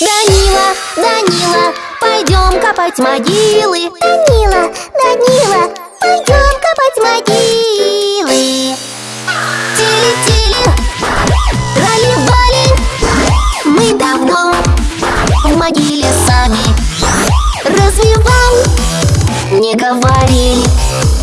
Данила, Данила, пойдем копать могилы. Данила, Данила, пойдем копать могилы. Тили-тили, трали-вали Мы давно в могиле сами. Разве не говорили.